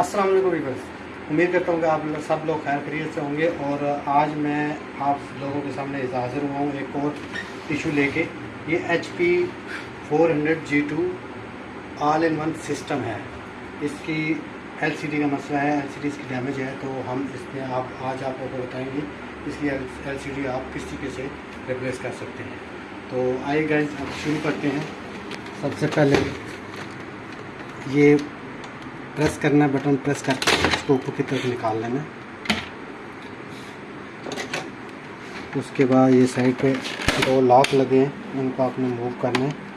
السلام علیکم ویورس امید کرتا ہوں کہ آپ سب لوگ خیر خیریت سے ہوں گے اور آج میں آپ لوگوں کے سامنے حاضر ہوا ہوں ایک اور ایشو لے کے۔ یہ H P four hundred G two all in one system ہے۔ اس کی ایل سی ڈی کا مسئلہ ہے ایل سی ڈی اس کی ڈیمیج ہے، تو ہم اس میں آپ آج آپ کو بتائیں گے اس کی ایل سی ڈی آپ کس طریقے سے ریپلیس کر سکتے ہیں۔ تو آئیے گائز اب شروع کرتے ہیں۔ سب سے پہلے یہ پریس کرنا ہے بٹن پریس کر کے اس کو اوپر کی طرف نکال لینا ہے۔ اس کے بعد یہ سائڈ پہ دو لاک لگے ہیں، ان کو آپ نے موو کرنا ہے۔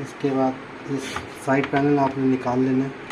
اس کے بعد اس سائڈ پینل آپ نے نکال لینا ہے۔